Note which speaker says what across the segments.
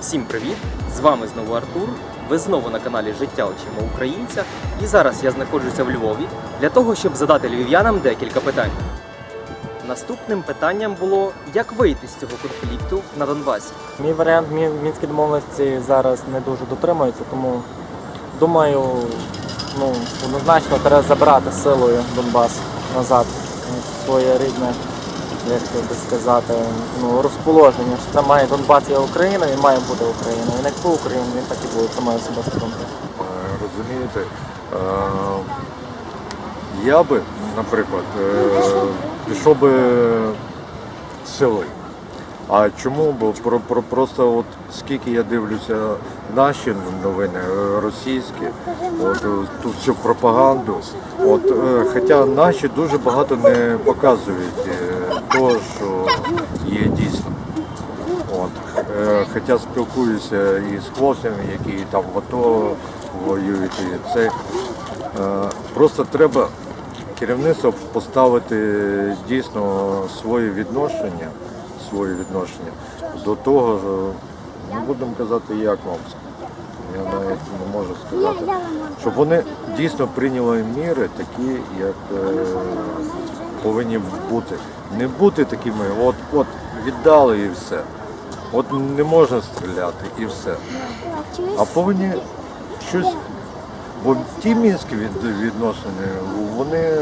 Speaker 1: Всім привіт! З вами знову Артур. Ви знову на каналі Життя очима українця. І зараз я знаходжуся в Львові для того, щоб задати львів'янам декілька питань. Наступним питанням було, як вийти з цього конфлікту на Донбасі.
Speaker 2: Мій варіант мі- мінські домовленості зараз не дуже дотримується, тому думаю, ну, однозначно треба забрати силою Донбас назад своє рідне, як би сказати, ну, розположення. Що це має Донбас є Україна і має бути Україна. Він як був Україна, він так і буде, це моя особиста думка.
Speaker 3: Е, Розумієте, е, я би, наприклад, е, пішов би силою. А чому? Бо про, про просто от скільки я дивлюся наші новини російські, от ту всю пропаганду. От, хоча наші дуже багато не показують е, що є дійсно. От. Хоча спілкуюся і з хлопцями, які там в АТО воюють. І це, е, просто треба керівництво поставити дійсно своє відношення, своє відношення до того, що, не будемо казати, як вам. Я навіть не можу сказати. Щоб вони дійсно прийняли міри такі, як е, повинні бути. Не бути такими, от, от віддали і все. От не можна стріляти і все. А повинні щось. Бо ті мінські від, відносини, вони.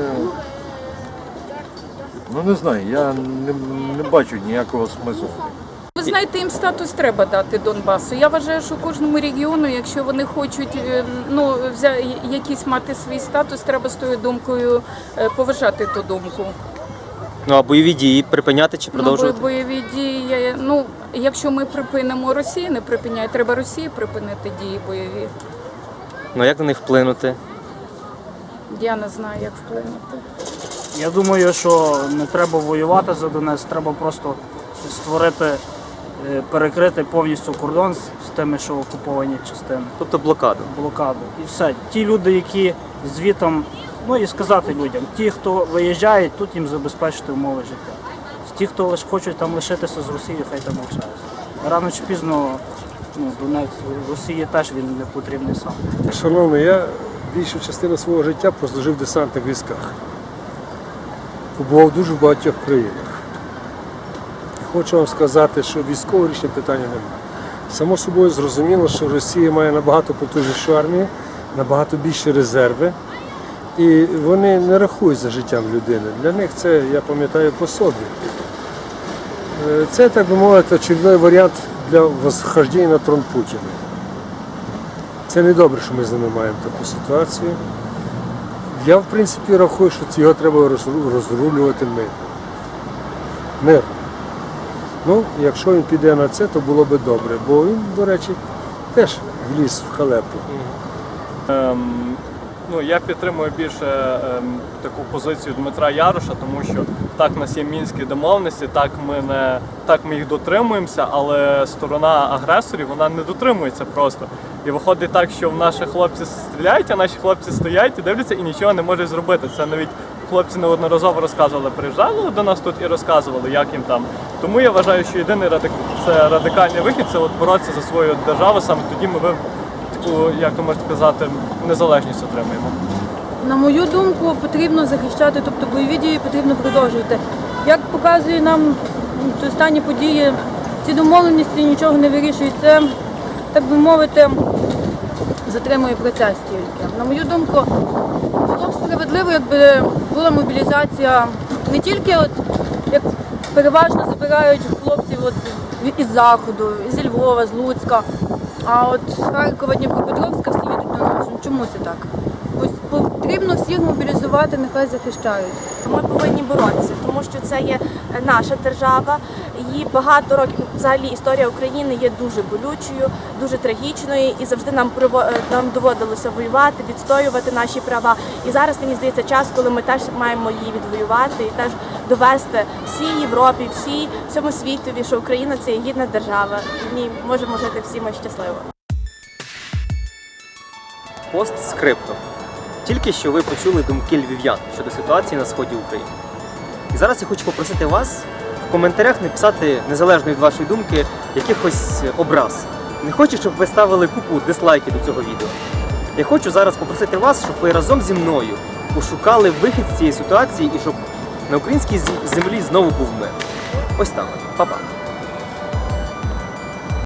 Speaker 3: Ну не знаю, я не, не бачу ніякого смислу.
Speaker 4: Знаєте, їм статус треба дати Донбасу. Я вважаю, що кожному регіону, якщо вони хочуть е, ну, якийсь мати свій статус, треба з тою думкою е, поважати ту думку.
Speaker 1: Ну а бойові дії припиняти чи
Speaker 4: Ну,
Speaker 1: продовжувати?
Speaker 4: бойові дії, ну, якщо ми припинимо Росію, не припиняє, треба Росії припинити дії бойові.
Speaker 1: Ну як на них вплинути?
Speaker 4: Я не знаю, як вплинути.
Speaker 5: Я думаю, що не треба воювати за Донець, треба просто створити, перекрити повністю кордон з тими, що окуповані частини,
Speaker 1: Тобто блокаду.
Speaker 5: блокаду. І все. Ті люди, які звітом, ну і сказати людям, ті, хто виїжджають, тут їм забезпечити умови життя. Ті, хто лише хочуть там лишитися з Росією, хай там лишаються. Рано чи пізно ну, Донець Росії теж він не потрібний сам.
Speaker 6: Шановний, я більшу частину свого життя прослужив в десантних військах. Побував дуже в багатьох країнах. Хочу вам сказати, що військове рішення питання немає. Само собою зрозуміло, що Росія має набагато потужнішу армію, набагато більші резерви. І вони не рахують за життям людини. Для них це, я пам'ятаю, по собі. Е, Це, так би мовити, очередний варіант для восхождення на трон Путіна. Це не добре, що ми з ними маємо таку ситуацію. Я, в принципі, рахую, що його треба розрулювати мирно. Мирно. Ну, якщо він піде на це, то було би добре, бо він, до речі, теж вліз в халепу.
Speaker 7: Ем, ну, я підтримую більше ем, таку позицію Дмитра Яроша, тому що так в нас є мінські домовленості, так ми не так ми їх дотримуємося, але сторона агресорів вона не дотримується просто. І виходить так, що наші хлопці стріляють, а наші хлопці стоять і дивляться і нічого не можуть зробити. Це навіть хлопці неодноразово розказували, приїжджали до нас тут і розказували, як їм там. Тому я вважаю, що єдиний радик... це радикальний вихід це от боротися за свою державу. Саме тоді ми таку, як то можна сказати, незалежність отримаємо.
Speaker 8: На мою думку, потрібно захищати, тобто бойові дії потрібно продовжувати. Як показує нам останні події, ці домовленості нічого не вирішують. Це, так би мовити, затримує процес тільки. На мою думку, було якби була мобілізація не тільки от як переважно забирають хлопців от із Заходу, зі Львова, з Луцька, а от з Харкова, Дніпропетровська всі їдуть на нас. Ну, Чому це так? Потрібно всіх мобілізувати, нехай захищають.
Speaker 9: Ми повинні боротися, тому що це є наша держава. Її багато років взагалі історія України є дуже болючою, дуже трагічною, і завжди нам е, нам доводилося воювати, відстоювати наші права. І зараз мені здається час, коли ми теж маємо її відвоювати і теж довести всій Європі, всій всьому світові, що Україна це є гідна держава. В ній можемо жити всі ми щасливо.
Speaker 1: Пост скриптом. Тільки що ви почули думки львів'ян щодо ситуації на сході України. І зараз я хочу попросити вас в коментарях написати, незалежно від вашої думки, якихось образ Не хочу, щоб ви ставили купу дизлайків до цього відео. Я хочу зараз попросити вас, щоб ви разом зі мною пошукали вихід з цієї ситуації і щоб на українській землі знову був мир. Ось так. Па-па.